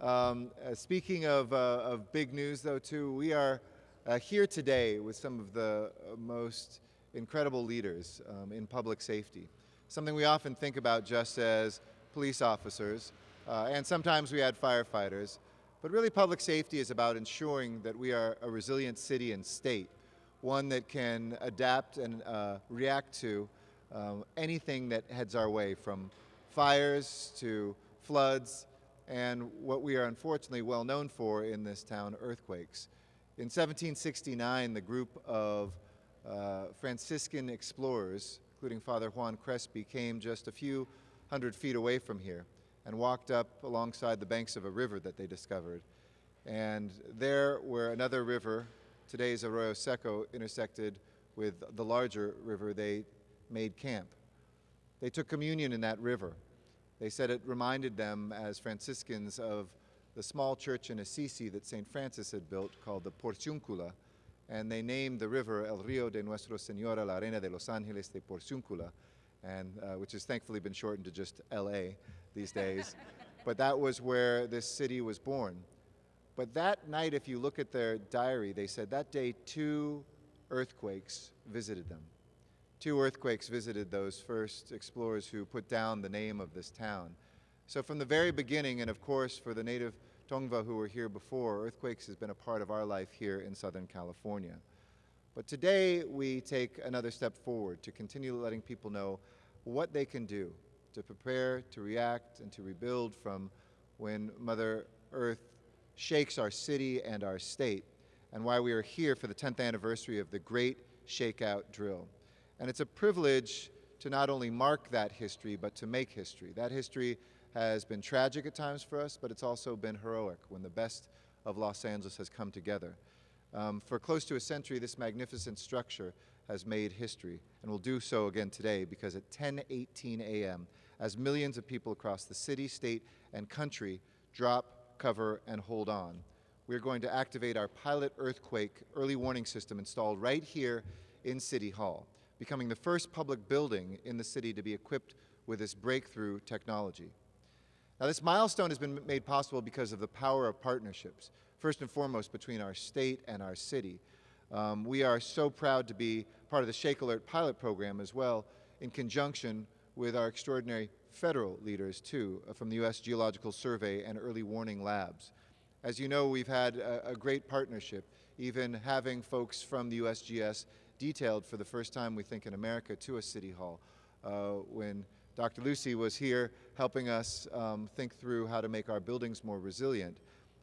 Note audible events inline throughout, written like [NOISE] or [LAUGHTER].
Um, uh, speaking of, uh, of big news, though, too, we are uh, here today with some of the uh, most incredible leaders um, in public safety. Something we often think about just as police officers, uh, and sometimes we add firefighters, but really public safety is about ensuring that we are a resilient city and state, one that can adapt and uh, react to um, anything that heads our way, from fires to floods, and what we are unfortunately well known for in this town, earthquakes. In 1769, the group of uh, Franciscan explorers, including Father Juan Crespi, came just a few hundred feet away from here and walked up alongside the banks of a river that they discovered. And there where another river, today's Arroyo Seco, intersected with the larger river, they made camp. They took communion in that river. They said it reminded them as Franciscans of the small church in Assisi that St. Francis had built called the Porciuncula, and they named the river El Rio de Nuestra Senora la Reina de los Ángeles de Porciuncula, and, uh, which has thankfully been shortened to just LA these days. [LAUGHS] but that was where this city was born. But that night, if you look at their diary, they said that day two earthquakes visited them. Two earthquakes visited those first explorers who put down the name of this town. So from the very beginning, and of course for the native Tongva who were here before, earthquakes has been a part of our life here in Southern California. But today we take another step forward to continue letting people know what they can do to prepare, to react, and to rebuild from when Mother Earth shakes our city and our state, and why we are here for the 10th anniversary of the Great Shakeout Drill. And it's a privilege to not only mark that history, but to make history. That history has been tragic at times for us, but it's also been heroic when the best of Los Angeles has come together. Um, for close to a century, this magnificent structure has made history, and will do so again today because at 10:18 a.m., as millions of people across the city, state, and country drop, cover, and hold on, we're going to activate our pilot earthquake early warning system installed right here in City Hall becoming the first public building in the city to be equipped with this breakthrough technology. Now this milestone has been made possible because of the power of partnerships, first and foremost between our state and our city. Um, we are so proud to be part of the Shake Alert pilot program as well in conjunction with our extraordinary federal leaders too uh, from the U.S. Geological Survey and Early Warning Labs. As you know, we've had a, a great partnership, even having folks from the USGS detailed for the first time, we think, in America to a city hall. Uh, when Dr. Lucy was here helping us um, think through how to make our buildings more resilient.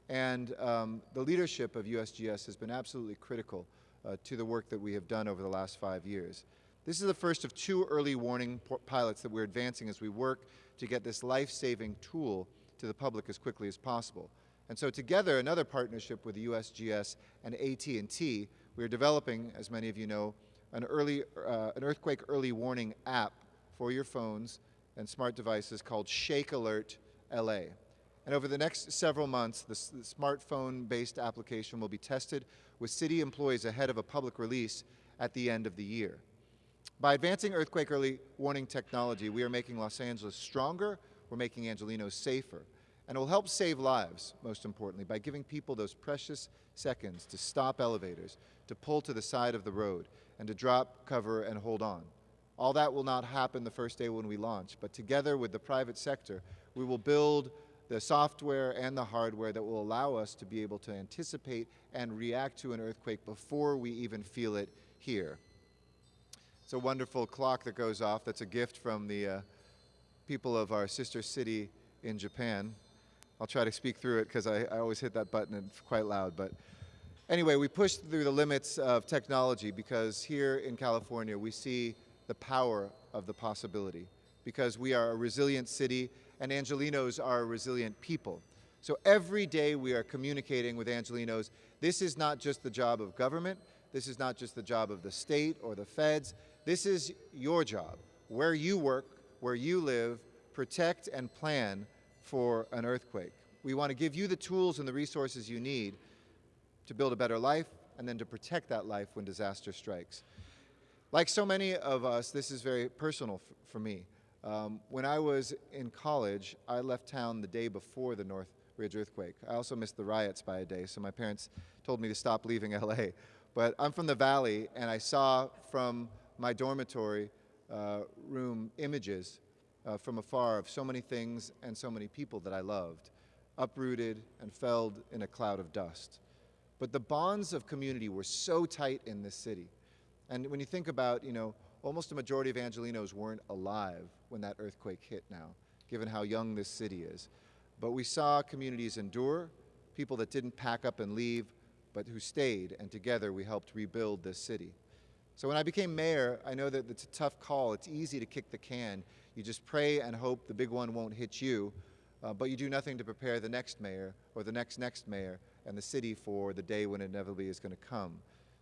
And um, the leadership of USGS has been absolutely critical uh, to the work that we have done over the last five years. This is the first of two early warning pilots that we're advancing as we work to get this life-saving tool to the public as quickly as possible. And so together, another partnership with the USGS and AT&T we are developing, as many of you know, an, early, uh, an earthquake early warning app for your phones and smart devices called Shake Alert LA. And over the next several months, the, the smartphone-based application will be tested with city employees ahead of a public release at the end of the year. By advancing earthquake early warning technology, we are making Los Angeles stronger, we're making Angelenos safer, and it will help save lives, most importantly, by giving people those precious seconds to stop elevators, to pull to the side of the road, and to drop, cover, and hold on. All that will not happen the first day when we launch, but together with the private sector, we will build the software and the hardware that will allow us to be able to anticipate and react to an earthquake before we even feel it here. It's a wonderful clock that goes off. That's a gift from the uh, people of our sister city in Japan. I'll try to speak through it because I, I, always hit that button and it's quite loud. But anyway, we pushed through the limits of technology because here in California we see the power of the possibility because we are a resilient city and Angelinos are a resilient people. So every day we are communicating with Angelinos. this is not just the job of government, this is not just the job of the state or the feds, this is your job. Where you work, where you live, protect and plan for an earthquake. We want to give you the tools and the resources you need to build a better life and then to protect that life when disaster strikes. Like so many of us, this is very personal for me. Um, when I was in college, I left town the day before the North Ridge earthquake. I also missed the riots by a day, so my parents told me to stop leaving [LAUGHS] LA. But I'm from the Valley, and I saw from my dormitory uh, room images uh, from afar of so many things and so many people that I loved, uprooted and felled in a cloud of dust. But the bonds of community were so tight in this city. And when you think about, you know, almost a majority of Angelinos weren't alive when that earthquake hit now, given how young this city is. But we saw communities endure, people that didn't pack up and leave, but who stayed, and together we helped rebuild this city. So when I became mayor, I know that it's a tough call. It's easy to kick the can. You just pray and hope the big one won't hit you, uh, but you do nothing to prepare the next mayor or the next next mayor and the city for the day when it inevitably is going to come.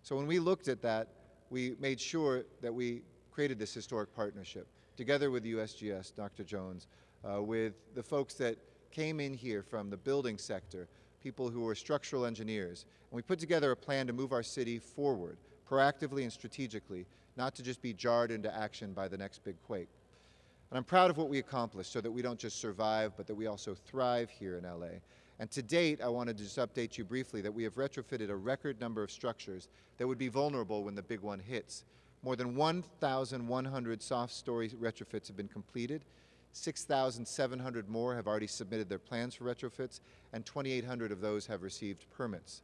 So when we looked at that, we made sure that we created this historic partnership together with USGS, Dr. Jones, uh, with the folks that came in here from the building sector, people who were structural engineers, and we put together a plan to move our city forward, proactively and strategically, not to just be jarred into action by the next big quake. And I'm proud of what we accomplished so that we don't just survive, but that we also thrive here in LA. And to date, I wanted to just update you briefly that we have retrofitted a record number of structures that would be vulnerable when the big one hits. More than 1,100 soft story retrofits have been completed. 6,700 more have already submitted their plans for retrofits, and 2,800 of those have received permits.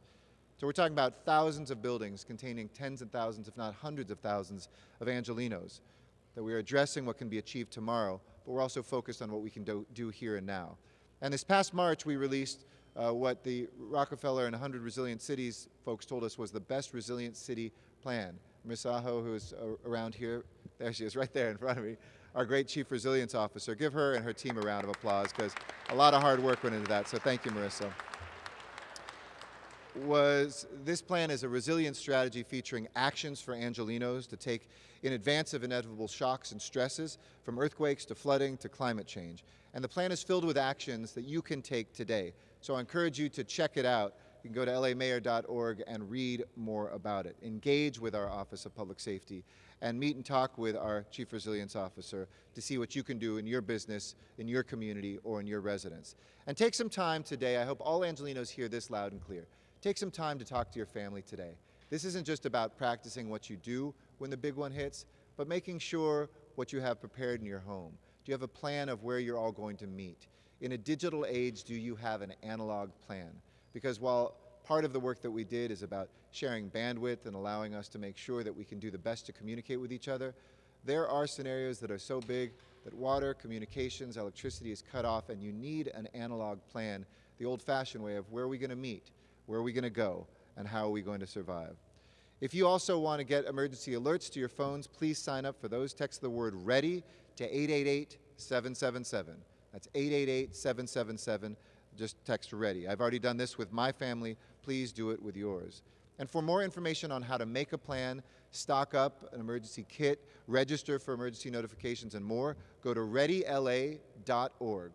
So we're talking about thousands of buildings containing tens of thousands, if not hundreds of thousands, of Angelinos, that we are addressing what can be achieved tomorrow, but we're also focused on what we can do, do here and now. And this past March, we released uh, what the Rockefeller and 100 Resilient Cities folks told us was the best resilient city plan. Misaho, who's uh, around here, there she is, right there in front of me, our great Chief Resilience Officer. Give her and her team a round of applause because a lot of hard work went into that, so thank you, Marissa. Was this plan is a resilience strategy featuring actions for Angelinos to take in advance of inevitable shocks and stresses, from earthquakes to flooding to climate change. And the plan is filled with actions that you can take today. So I encourage you to check it out. You can go to lamayor.org and read more about it. Engage with our Office of Public Safety and meet and talk with our Chief Resilience Officer to see what you can do in your business, in your community, or in your residence. And take some time today, I hope all Angelinos hear this loud and clear. Take some time to talk to your family today. This isn't just about practicing what you do when the big one hits, but making sure what you have prepared in your home. Do you have a plan of where you're all going to meet? In a digital age, do you have an analog plan? Because while part of the work that we did is about sharing bandwidth and allowing us to make sure that we can do the best to communicate with each other, there are scenarios that are so big that water, communications, electricity is cut off and you need an analog plan, the old-fashioned way of where are we going to meet, where are we going to go, and how are we going to survive. If you also want to get emergency alerts to your phones, please sign up for those. Text the word READY to 888-777. That's 888-777. Just text READY. I've already done this with my family. Please do it with yours. And for more information on how to make a plan, stock up an emergency kit, register for emergency notifications and more, go to readyla.org.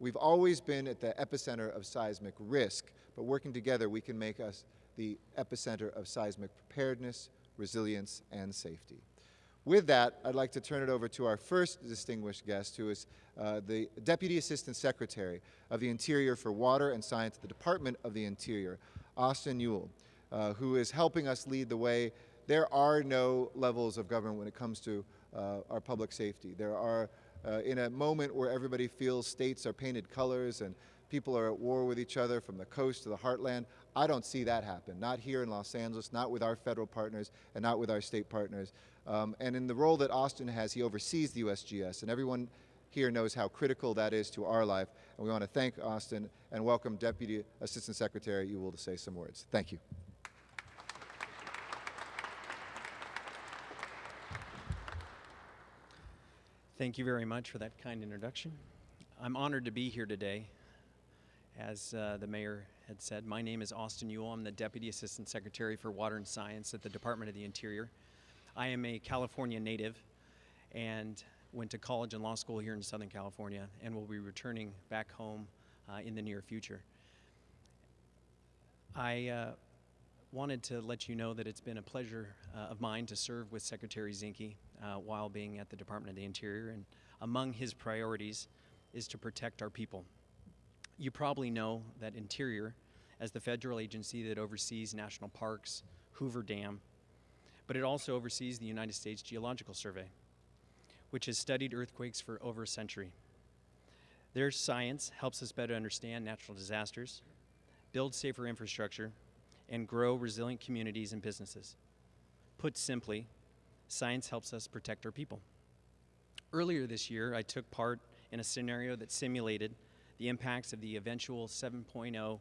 We've always been at the epicenter of seismic risk, but working together we can make us the epicenter of seismic preparedness, resilience, and safety. With that, I'd like to turn it over to our first distinguished guest, who is uh, the Deputy Assistant Secretary of the Interior for Water and Science at the Department of the Interior, Austin Ewell, uh, who is helping us lead the way. There are no levels of government when it comes to uh, our public safety. There are, uh, in a moment where everybody feels states are painted colors and people are at war with each other from the coast to the heartland, I don't see that happen, not here in Los Angeles, not with our federal partners, and not with our state partners. Um, and in the role that Austin has, he oversees the USGS, and everyone here knows how critical that is to our life. And we want to thank Austin and welcome Deputy Assistant Secretary Ewell to say some words. Thank you. Thank you very much for that kind introduction. I'm honored to be here today. As uh, the mayor had said, my name is Austin Ewell. I'm the Deputy Assistant Secretary for Water and Science at the Department of the Interior. I am a California native and went to college and law school here in Southern California and will be returning back home uh, in the near future. I uh, wanted to let you know that it's been a pleasure uh, of mine to serve with Secretary Zinke uh, while being at the Department of the Interior and among his priorities is to protect our people You probably know that Interior, as the federal agency that oversees national parks, Hoover Dam, but it also oversees the United States Geological Survey, which has studied earthquakes for over a century. Their science helps us better understand natural disasters, build safer infrastructure, and grow resilient communities and businesses. Put simply, science helps us protect our people. Earlier this year, I took part in a scenario that simulated the impacts of the eventual 7.0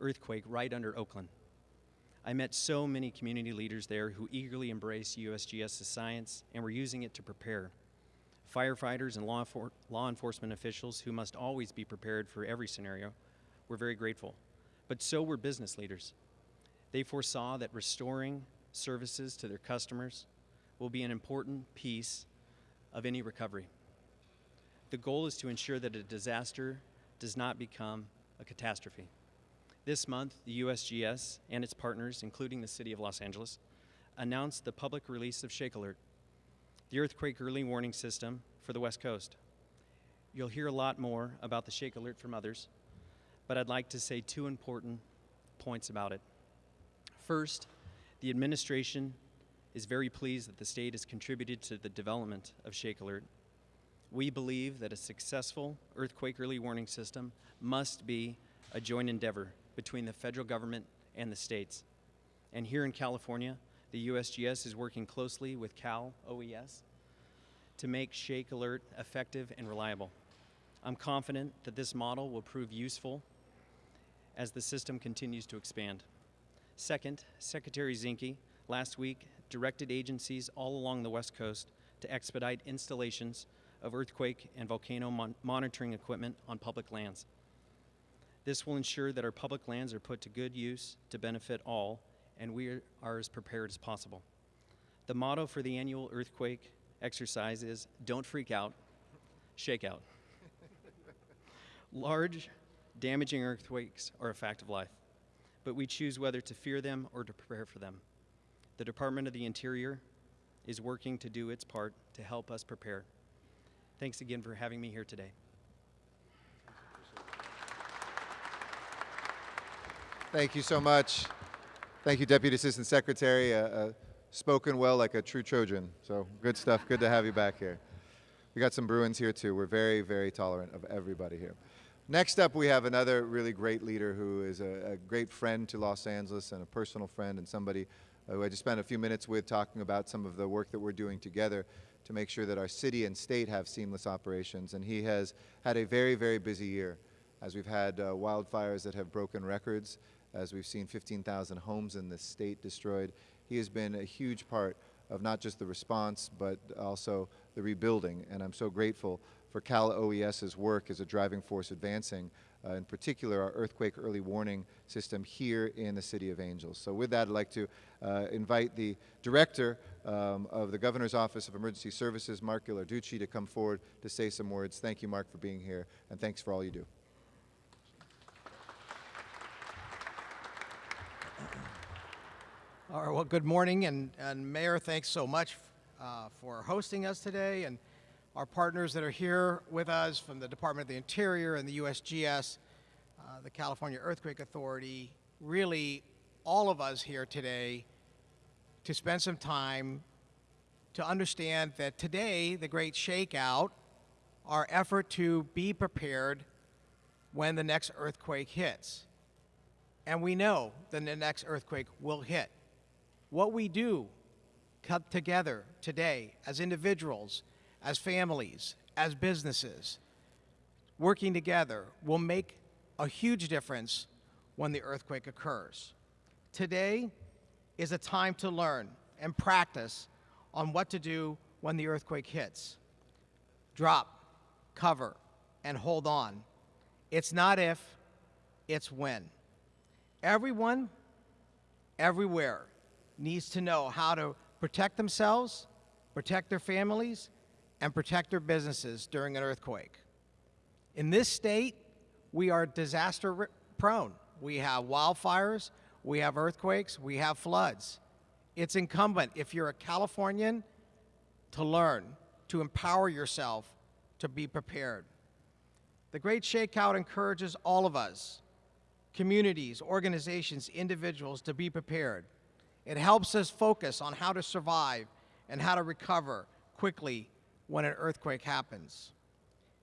earthquake right under Oakland. I met so many community leaders there who eagerly embraced USGS's science and were using it to prepare. Firefighters and law, law enforcement officials who must always be prepared for every scenario were very grateful. But so were business leaders. They foresaw that restoring services to their customers will be an important piece of any recovery. The goal is to ensure that a disaster does not become a catastrophe. This month, the USGS and its partners, including the City of Los Angeles, announced the public release of Shake Alert, the earthquake early warning system for the West Coast. You'll hear a lot more about the Shake Alert from others, but I'd like to say two important points about it. First, the administration is very pleased that the state has contributed to the development of Shake Alert. We believe that a successful earthquake early warning system must be a joint endeavor between the federal government and the states. And here in California, the USGS is working closely with Cal OES to make Shake Alert effective and reliable. I'm confident that this model will prove useful as the system continues to expand. Second, Secretary Zinke last week directed agencies all along the West Coast to expedite installations of earthquake and volcano mon- monitoring equipment on public lands. This will ensure that our public lands are put to good use to benefit all, and we are, are as prepared as possible. The motto for the annual earthquake exercise is Don't freak out, shake out. Large, damaging earthquakes are a fact of life, but we choose whether to fear them or to prepare for them. The Department of the Interior is working to do its part to help us prepare. Thanks again for having me here today. Thank you so much. Thank you, Deputy Assistant Secretary. Uh, uh, spoken well like a true Trojan. So good stuff. Good to have you back here. We got some Bruins here too. We're very, very tolerant of everybody here. Next up, we have another really great leader who is a, a great friend to Los Angeles and a personal friend and somebody who I just spent a few minutes with talking about some of the work that we're doing together to make sure that our city and state have seamless operations. And he has had a very, very busy year as we've had uh, wildfires that have broken records, as we've seen 15,000 homes in the state destroyed. He has been a huge part of not just the response, but also the rebuilding. And I'm so grateful for Cal OES's work as a driving force advancing, uh, in particular, our earthquake early warning system here in the City of Angels. So with that, I'd like to uh, invite the Director um, of the Governor's Office of Emergency Services, Mark Ghilarducci, to come forward to say some words. Thank you, Mark, for being here, and thanks for all you do. All right, well, good morning, and, and Mayor, thanks so much uh, for hosting us today, and our partners that are here with us from the Department of the Interior and the USGS, uh, the California Earthquake Authority, really all of us here today to spend some time to understand that today, the great shakeout, our effort to be prepared when the next earthquake hits. And we know that the next earthquake will hit what we do come together today as individuals, as families, as businesses, working together will make a huge difference when the earthquake occurs. Today is a time to learn and practice on what to do when the earthquake hits. Drop, cover, and hold on. It's not if, it's when. Everyone, everywhere, needs to know how to protect themselves, protect their families, and protect their businesses during an earthquake. In this state, we are disaster prone. We have wildfires, we have earthquakes, we have floods. It's incumbent, if you're a Californian, to learn, to empower yourself to be prepared. The Great Shakeout encourages all of us, communities, organizations, individuals, to be prepared. It helps us focus on how to survive and how to recover quickly when an earthquake happens.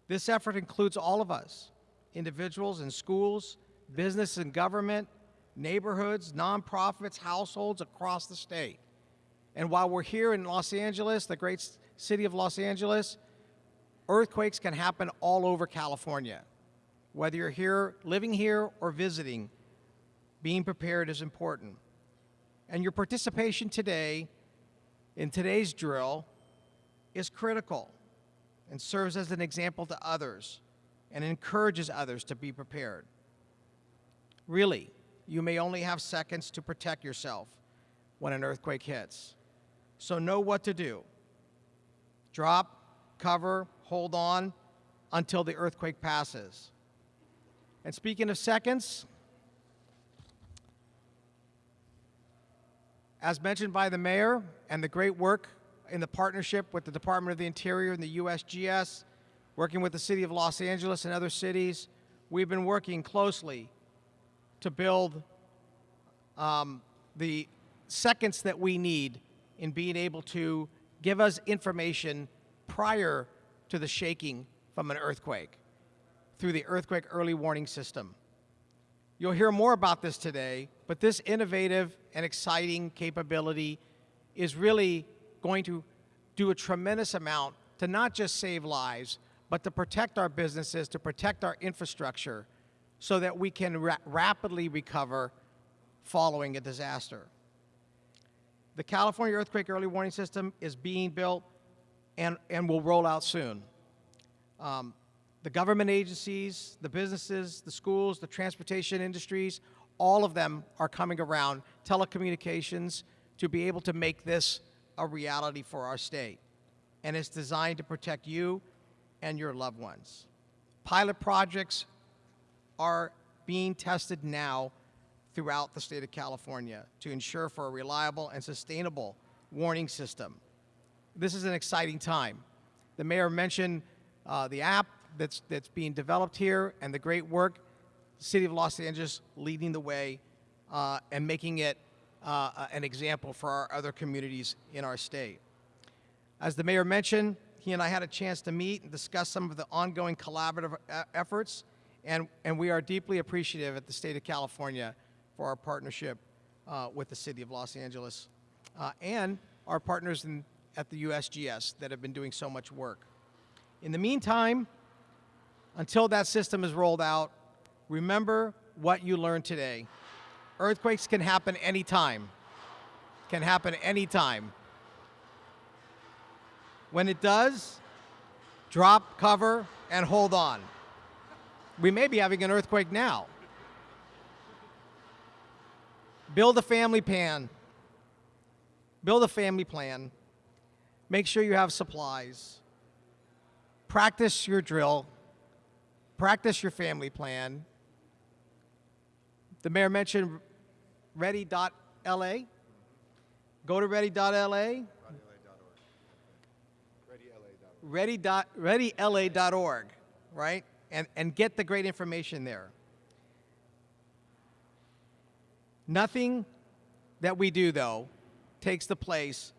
This effort includes all of us individuals and schools, business and government, neighborhoods, nonprofits, households across the state. And while we're here in Los Angeles, the great city of Los Angeles, earthquakes can happen all over California. Whether you're here, living here, or visiting, being prepared is important. And your participation today in today's drill is critical and serves as an example to others and encourages others to be prepared. Really, you may only have seconds to protect yourself when an earthquake hits. So know what to do. Drop, cover, hold on until the earthquake passes. And speaking of seconds, as mentioned by the mayor and the great work in the partnership with the Department of the Interior and the USGS, working with the City of Los Angeles and other cities, we've been working closely to build um, the seconds that we need in being able to give us information prior to the shaking from an earthquake through the earthquake early warning system. You'll hear more about this today, but this innovative and exciting capability is really going to do a tremendous amount to not just save lives, but to protect our businesses, to protect our infrastructure, so that we can ra- rapidly recover following a disaster. The California Earthquake Early Warning System is being built and, and will roll out soon. Um, the government agencies, the businesses, the schools, the transportation industries, all of them are coming around, telecommunications, to be able to make this a reality for our state. And it's designed to protect you and your loved ones. Pilot projects are being tested now throughout the state of California to ensure for a reliable and sustainable warning system. This is an exciting time. The mayor mentioned uh, the app that's, that's being developed here and the great work, the city of Los Angeles leading the way uh, and making it uh, an example for our other communities in our state. As the mayor mentioned, he and I had a chance to meet and discuss some of the ongoing collaborative efforts, and, and we are deeply appreciative at the state of California for our partnership uh, with the city of Los Angeles uh, and our partners in, at the USGS that have been doing so much work. In the meantime, until that system is rolled out, remember what you learned today. Earthquakes can happen anytime. Can happen anytime. When it does, drop, cover, and hold on. We may be having an earthquake now. Build a family plan. Build a family plan. Make sure you have supplies. Practice your drill. Practice your family plan. The mayor mentioned ready.la. Go to ready.la. Ready dot, readyla.org, right? And, and get the great information there. Nothing that we do, though, takes the place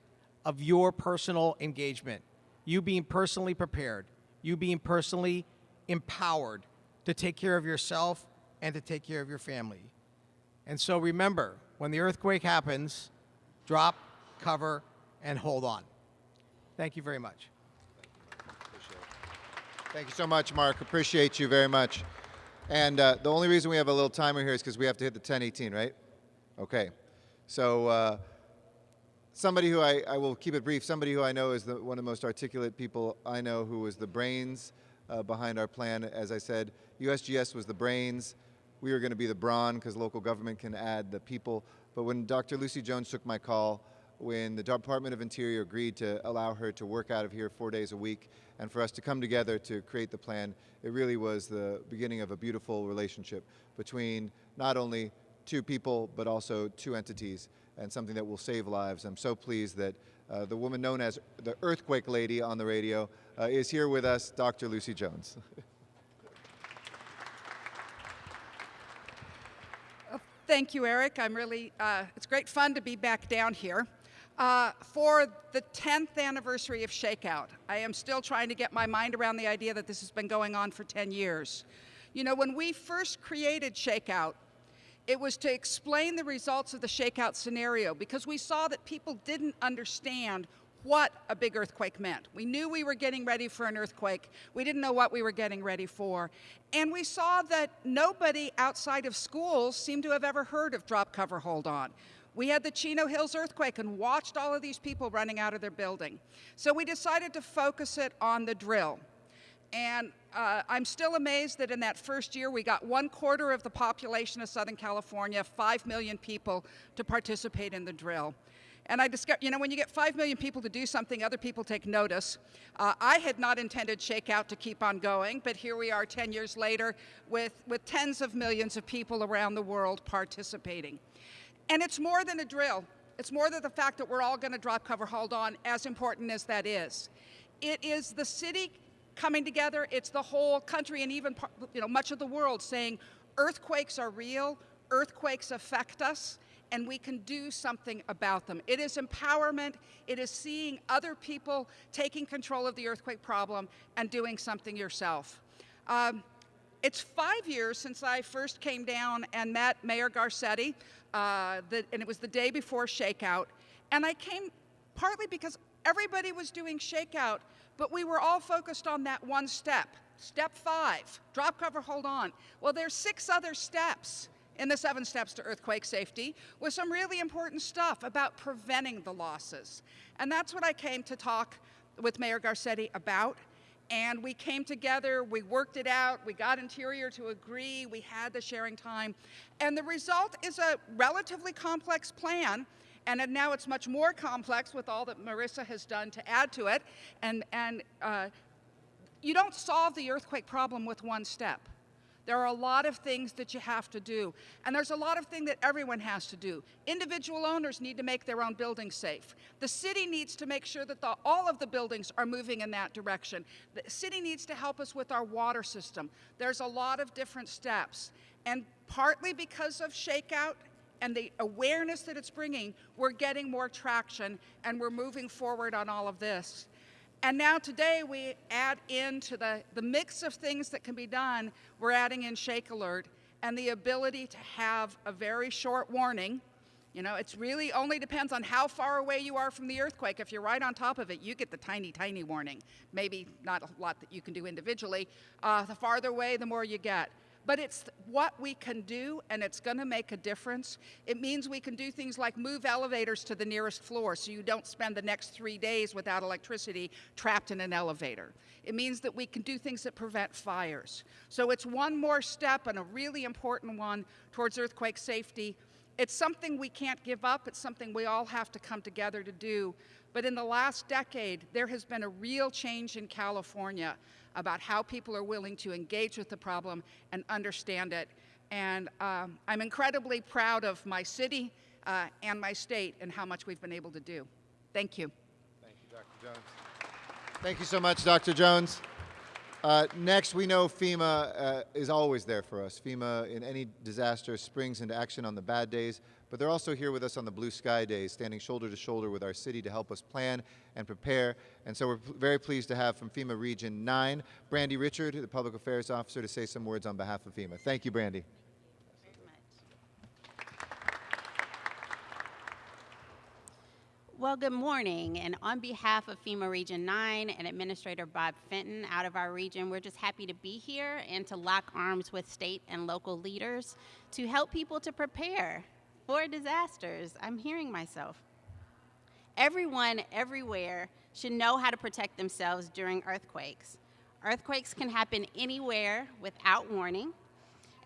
of your personal engagement. You being personally prepared, you being personally empowered to take care of yourself and to take care of your family. And so remember, when the earthquake happens, drop, cover, and hold on. Thank you very much. Thank you so much, Mark. Appreciate you very much. And uh, the only reason we have a little timer here is because we have to hit the 1018, right? Okay. So uh, somebody who I, I will keep it brief, somebody who I know is the, one of the most articulate people I know who was the brains uh, behind our plan. As I said, USGS was the brains. We were going to be the brawn because local government can add the people. But when Dr. Lucy Jones took my call, when the Department of Interior agreed to allow her to work out of here four days a week and for us to come together to create the plan, it really was the beginning of a beautiful relationship between not only two people, but also two entities and something that will save lives. I'm so pleased that uh, the woman known as the Earthquake Lady on the radio uh, is here with us, Dr. Lucy Jones. [LAUGHS] Thank you, Eric. I'm really, uh, it's great fun to be back down here. Uh, for the 10th anniversary of Shakeout, I am still trying to get my mind around the idea that this has been going on for 10 years. You know, when we first created Shakeout, it was to explain the results of the Shakeout scenario because we saw that people didn't understand what a big earthquake meant. We knew we were getting ready for an earthquake. We didn't know what we were getting ready for. And we saw that nobody outside of schools seemed to have ever heard of drop cover hold on. We had the Chino Hills earthquake and watched all of these people running out of their building. So we decided to focus it on the drill. And uh, I'm still amazed that in that first year we got one quarter of the population of Southern California, five million people, to participate in the drill. And I discovered, you know, when you get five million people to do something, other people take notice. Uh, I had not intended Shakeout to keep on going, but here we are 10 years later with, with tens of millions of people around the world participating. And it's more than a drill. It's more than the fact that we're all going to drop cover hold on, as important as that is. It is the city coming together. It's the whole country and even you know much of the world saying earthquakes are real, earthquakes affect us, and we can do something about them. It is empowerment. It is seeing other people taking control of the earthquake problem and doing something yourself. Um, it's five years since I first came down and met Mayor Garcetti, uh, the, and it was the day before Shakeout. And I came partly because everybody was doing Shakeout, but we were all focused on that one step. Step five, drop cover, hold on. Well, there's six other steps in the seven steps to earthquake safety with some really important stuff about preventing the losses. And that's what I came to talk with Mayor Garcetti about. And we came together, we worked it out, we got Interior to agree, we had the sharing time. And the result is a relatively complex plan. And now it's much more complex with all that Marissa has done to add to it. And, and uh, you don't solve the earthquake problem with one step. There are a lot of things that you have to do. And there's a lot of things that everyone has to do. Individual owners need to make their own buildings safe. The city needs to make sure that the, all of the buildings are moving in that direction. The city needs to help us with our water system. There's a lot of different steps. And partly because of shakeout and the awareness that it's bringing, we're getting more traction and we're moving forward on all of this. And now today we add into the, the mix of things that can be done, we're adding in Shake Alert and the ability to have a very short warning. You know, it's really only depends on how far away you are from the earthquake. If you're right on top of it, you get the tiny, tiny warning. Maybe not a lot that you can do individually. Uh, the farther away, the more you get but it's what we can do and it's going to make a difference. It means we can do things like move elevators to the nearest floor so you don't spend the next three days without electricity trapped in an elevator. It means that we can do things that prevent fires. So it's one more step and a really important one towards earthquake safety. It's something we can't give up. It's something we all have to come together to do. But in the last decade, there has been a real change in California about how people are willing to engage with the problem and understand it. And um, I'm incredibly proud of my city uh, and my state and how much we've been able to do. Thank you. Thank you, Dr. Jones. Thank you so much, Dr. Jones. Uh, next, we know FEMA uh, is always there for us. FEMA, in any disaster, springs into action on the bad days, but they're also here with us on the blue sky days, standing shoulder to shoulder with our city to help us plan and prepare. And so we're very pleased to have from FEMA Region 9, Brandy Richard, the Public Affairs Officer, to say some words on behalf of FEMA. Thank you, Brandy. Well, good morning. And on behalf of FEMA Region 9 and Administrator Bob Fenton out of our region, we're just happy to be here and to lock arms with state and local leaders to help people to prepare for disasters. I'm hearing myself. Everyone, everywhere, should know how to protect themselves during earthquakes. Earthquakes can happen anywhere without warning.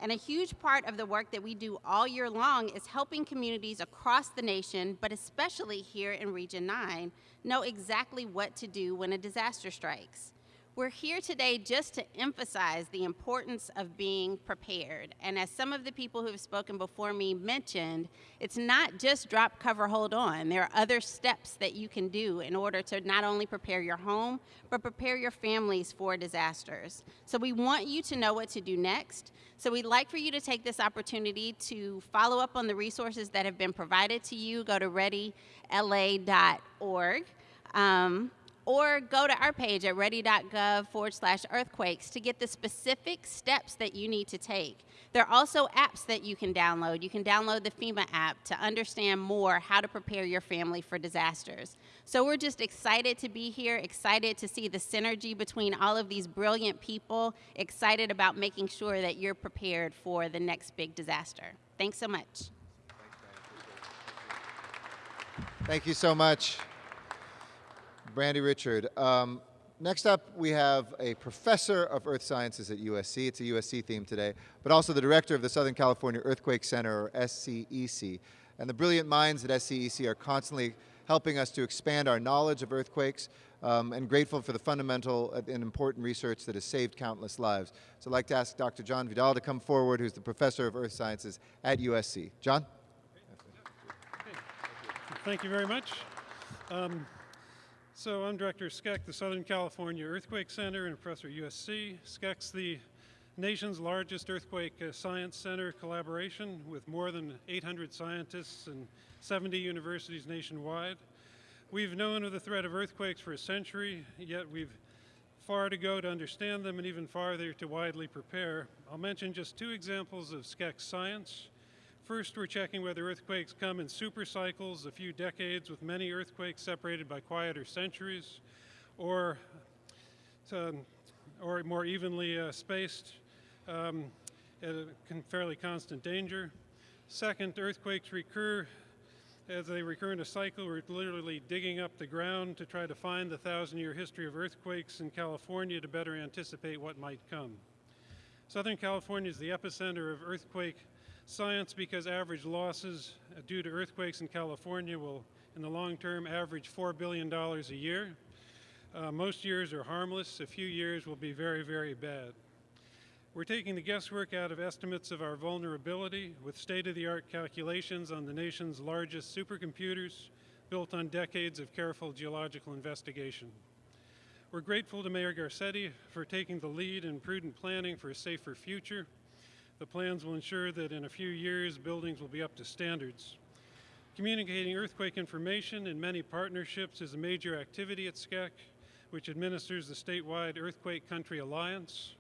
And a huge part of the work that we do all year long is helping communities across the nation, but especially here in Region 9, know exactly what to do when a disaster strikes. We're here today just to emphasize the importance of being prepared. And as some of the people who have spoken before me mentioned, it's not just drop, cover, hold on. There are other steps that you can do in order to not only prepare your home, but prepare your families for disasters. So we want you to know what to do next. So we'd like for you to take this opportunity to follow up on the resources that have been provided to you. Go to readyla.org. Um, or go to our page at ready.gov forward slash earthquakes to get the specific steps that you need to take. There are also apps that you can download. You can download the FEMA app to understand more how to prepare your family for disasters. So we're just excited to be here, excited to see the synergy between all of these brilliant people, excited about making sure that you're prepared for the next big disaster. Thanks so much. Thank you so much, Brandy Richard. Um, next up, we have a professor of earth sciences at USC. It's a USC theme today, but also the director of the Southern California Earthquake Center, or SCEC. And the brilliant minds at SCEC are constantly helping us to expand our knowledge of earthquakes um, and grateful for the fundamental and important research that has saved countless lives. So I'd like to ask Dr. John Vidale to come forward, who's the professor of earth sciences at USC. John? Thank you very much. Um, so I'm Director of SCEC, the Southern California Earthquake Center and professor USC. SCEC's the nation's largest earthquake uh, science center collaboration with more than 800 scientists and 70 universities nationwide. We've known of the threat of earthquakes for a century, yet we've far to go to understand them and even farther to widely prepare. I'll mention just two examples of SCEC science. First, we're checking whether earthquakes come in super cycles, a few decades with many earthquakes separated by quieter centuries, or, um, or more evenly uh, spaced um, at a fairly constant danger. Second, earthquakes recur as they recur in a cycle. We're literally digging up the ground to try to find the thousand-year history of earthquakes in California to better anticipate what might come. Southern California is the epicenter of earthquake Science because average losses due to earthquakes in California will, in the long term, average $4 billion a year. Uh, most years are harmless. A few years will be very, very bad. We're taking the guesswork out of estimates of our vulnerability with state-of-the-art calculations on the nation's largest supercomputers built on decades of careful geological investigation. We're grateful to Mayor Garcetti for taking the lead in prudent planning for a safer future the plans will ensure that in a few years, buildings will be up to standards. Communicating earthquake information in many partnerships is a major activity at SCEC, which administers the statewide Earthquake Country Alliance.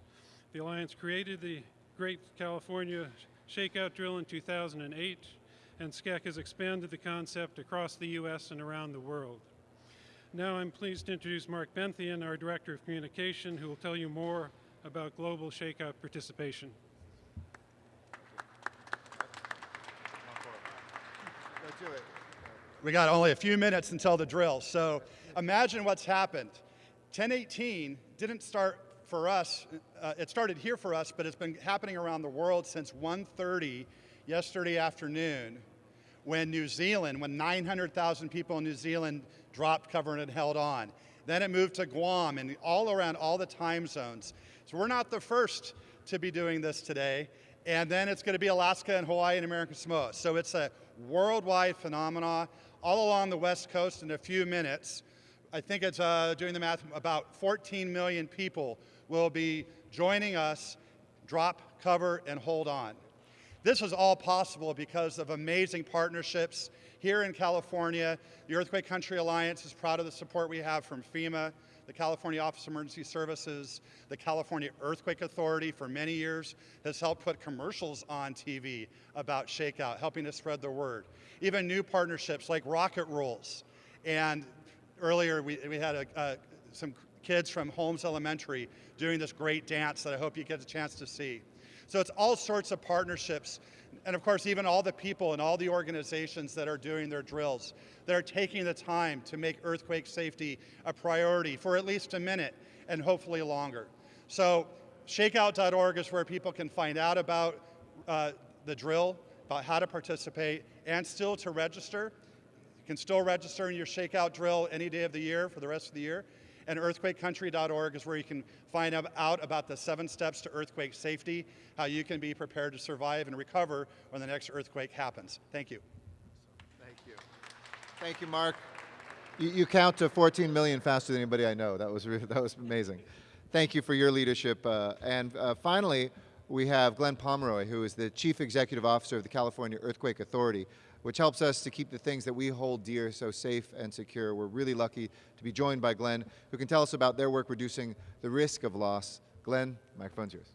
The Alliance created the Great California Shakeout Drill in 2008, and SCEC has expanded the concept across the U.S. and around the world. Now I'm pleased to introduce Mark Benthien, our Director of Communication, who will tell you more about global shakeout participation. We got only a few minutes until the drill. So imagine what's happened. 1018 didn't start for us, uh, it started here for us, but it's been happening around the world since 1.30 yesterday afternoon when New Zealand, when 900,000 people in New Zealand dropped cover and held on. Then it moved to Guam and all around all the time zones. So we're not the first to be doing this today. And then it's going to be Alaska and Hawaii and American Samoa. So it's a worldwide phenomenon all along the West Coast in a few minutes. I think it's uh, doing the math, about 14 million people will be joining us, drop, cover, and hold on. This is all possible because of amazing partnerships here in California. The Earthquake Country Alliance is proud of the support we have from FEMA, the California Office of Emergency Services, the California Earthquake Authority for many years has helped put commercials on TV about shakeout, helping to spread the word. Even new partnerships like Rocket Rolls. And earlier we, we had a, uh, some kids from Holmes Elementary doing this great dance that I hope you get a chance to see. So it's all sorts of partnerships and of course, even all the people and all the organizations that are doing their drills, that are taking the time to make earthquake safety a priority for at least a minute and hopefully longer. So shakeout.org is where people can find out about uh, the drill, about how to participate, and still to register. You can still register in your shakeout drill any day of the year for the rest of the year. And earthquakecountry.org is where you can find out about the seven steps to earthquake safety, how you can be prepared to survive and recover when the next earthquake happens. Thank you. Thank you. Thank you, Mark. You, you count to 14 million faster than anybody I know. That was, [LAUGHS] that was amazing. Thank you for your leadership. Uh, and uh, finally, we have Glenn Pomeroy, who is the Chief Executive Officer of the California Earthquake Authority, which helps us to keep the things that we hold dear so safe and secure. We're really lucky to be joined by Glenn, who can tell us about their work reducing the risk of loss. Glenn, microphone's yours.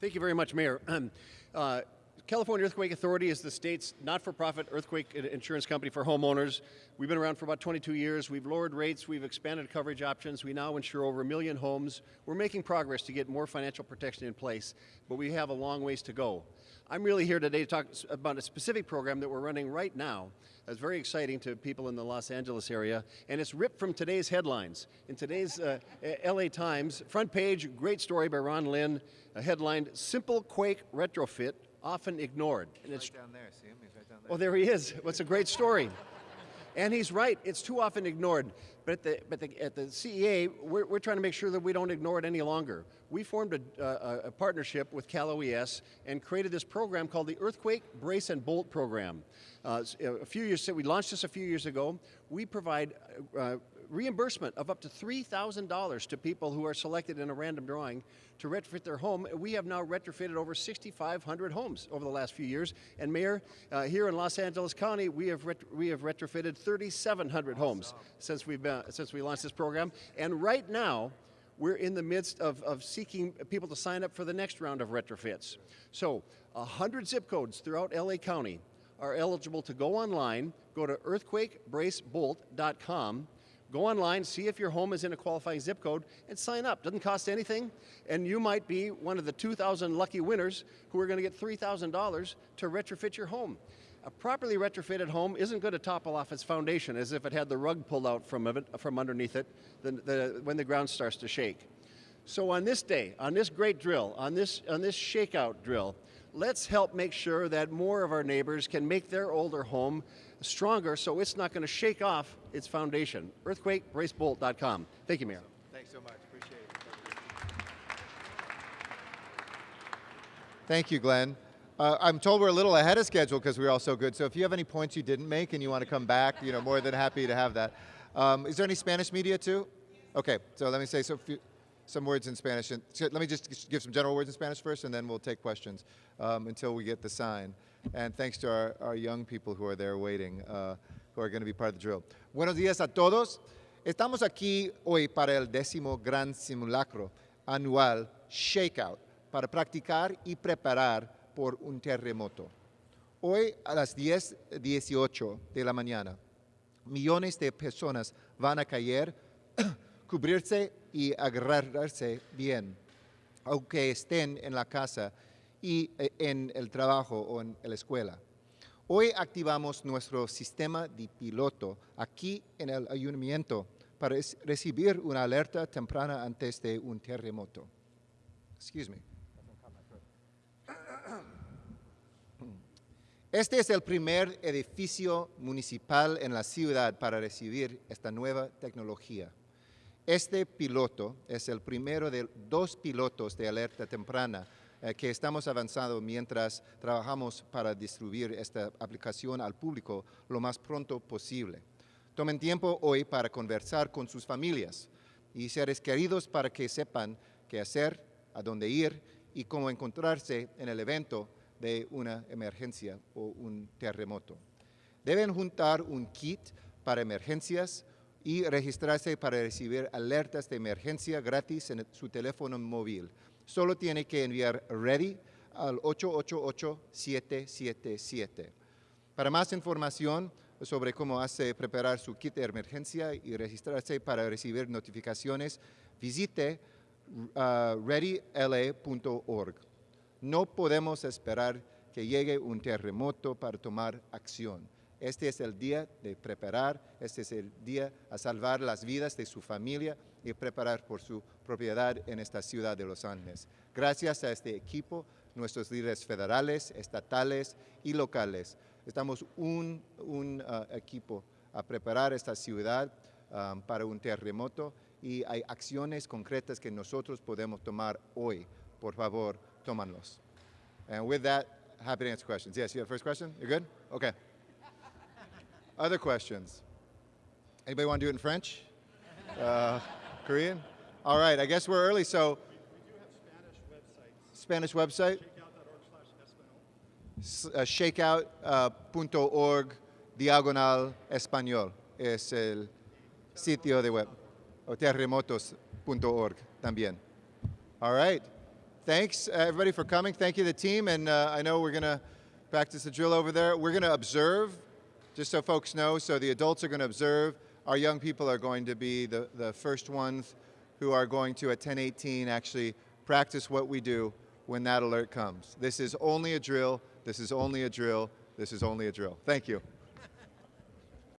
Thank you very much, Mayor. [CLEARS THROAT] uh, California Earthquake Authority is the state's not-for-profit earthquake insurance company for homeowners. We've been around for about 22 years. We've lowered rates. We've expanded coverage options. We now insure over a million homes. We're making progress to get more financial protection in place, but we have a long ways to go. I'm really here today to talk about a specific program that we're running right now that's very exciting to people in the Los Angeles area, and it's ripped from today's headlines. In today's uh, LA Times, front page, great story by Ron Lin, headlined, Simple Quake Retrofit often ignored. And it's right down there. See him? He's right down there. Well, there he is. What's a great story. and he's right. It's too often ignored. But at the, but the, at the CEA, we're, we're trying to make sure that we don't ignore it any longer. We formed a, uh, a partnership with Cal OES and created this program called the Earthquake Brace and Bolt Program. Uh, a few years, we launched this a few years ago. We provide uh, reimbursement of up to $3,000 to people who are selected in a random drawing to retrofit their home. We have now retrofitted over 6,500 homes over the last few years. And Mayor, uh, here in Los Angeles County, we have we have retrofitted 3,700 awesome. homes since we've been, since we launched this program. And right now, we're in the midst of, of seeking people to sign up for the next round of retrofits. So, 100 zip codes throughout LA County are eligible to go online, go to earthquakebracebolt.com, Go online, see if your home is in a qualifying zip code, and sign up. Doesn't cost anything, and you might be one of the 2,000 lucky winners who are going to get $3,000 to retrofit your home. A properly retrofitted home isn't going to topple off its foundation as if it had the rug pulled out from, it, from underneath it the, the, when the ground starts to shake. So on this day, on this great drill, on this, on this shakeout drill, let's help make sure that more of our neighbors can make their older home stronger so it's not going to shake off its foundation. EarthquakeBraceBolt.com. Thank you, Mayor. Thanks so much. Appreciate it. Thank you, Glenn. Uh, I'm told we're a little ahead of schedule because we're all so good. So if you have any points you didn't make and you want to come back, you know, more than happy to have that. Um, is there any Spanish media too? Okay, so let me say so few, some words in Spanish. And let me just give some general words in Spanish first, and then we'll take questions um, until we get the sign. And thanks to our, our young people who are there waiting, uh, who are going to be part of the drill. Buenos días a todos. Estamos aquí hoy para el décimo gran simulacro anual Shakeout, para practicar y preparar por un terremoto. Hoy a las 10.18 de la mañana, millones de personas van a caer, [COUGHS] cubrirse y agarrarse bien, aunque estén en la casa y eh, en el trabajo o en la escuela. Hoy activamos nuestro sistema de piloto aquí en el ayuntamiento para recibir una alerta temprana antes de un terremoto. Excuse me. [CLEARS THROAT] Este es el primer edificio municipal en la ciudad para recibir esta nueva tecnología. Este piloto es el primero de dos pilotos de alerta temprana que estamos avanzando mientras trabajamos para distribuir esta aplicación al público lo más pronto posible. Tomen tiempo hoy para conversar con sus familias y seres queridos para que sepan qué hacer, a dónde ir y cómo encontrarse en el evento de una emergencia o un terremoto. Deben juntar un kit para emergencias y registrarse para recibir alertas de emergencia gratis en su teléfono móvil solo tiene que enviar READY al 888-777. Para más información sobre cómo hace preparar su kit de emergencia y registrarse para recibir notificaciones, visite uh, readyla.org. No podemos esperar que llegue un terremoto para tomar acción. Este es el día de preparar, este es el día a salvar las vidas de su familia y preparar por su propiedad en esta ciudad de Los Ángeles. Gracias a este equipo, nuestros líderes federales, estatales y locales, estamos un, un uh, equipo a preparar esta ciudad um, para un terremoto y hay acciones concretas que nosotros podemos tomar hoy. Por favor, tómanlos. And with that, happy to answer questions. Yes, you have the first question? You're good? Okay. Other questions? Anybody want to do it in French? Uh, Korean? All right, I guess we're early, so. Spanish website? S- uh, shakeout.org diagonal español es el sitio de web. O terremotos.org también. All right. Thanks, uh, everybody, for coming. Thank you, the team. And uh, I know we're going to practice the drill over there. We're going to observe, just so folks know. So the adults are going to observe. Our young people are going to be the, the first ones who are going to, at 1018, actually practice what we do when that alert comes. This is only a drill. This is only a drill. This is only a drill. Thank you.